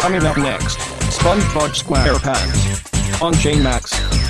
Coming up next, SpongeBob SquarePants on Chain Max.